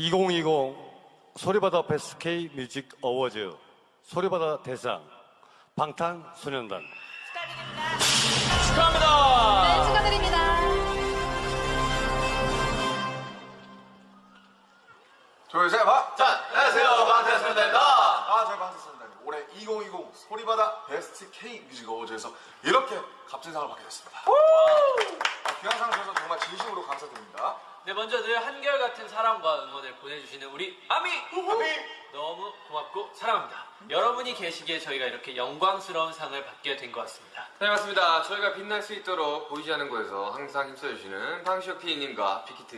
2020 소리바다 베스트 K 뮤직 어워즈 소리바다 대상 방탄소년단 축하합니다. 네, 축하드립니다. 둘, 셋, 봐! 자, 안녕하세요. 방탄소년단입니다. 아, 저희 방탄소년단입니다. 올해 2020 소리바다 베스트 K 뮤직 어워즈에서 이렇게 값진 상을 받게 됐습니다. 감사드립니다. 네, 먼저 늘 한결같은 사랑과 응원을 보내주시는 우리 아미! 너무 고맙고 사랑합니다. 여러분이 계시기에 저희가 이렇게 영광스러운 상을 받게 된 것 같습니다. 네 맞습니다. 저희가 빛날 수 있도록 보이지 않는 곳에서 항상 힘써주시는 방시혁 PD님과 빅히트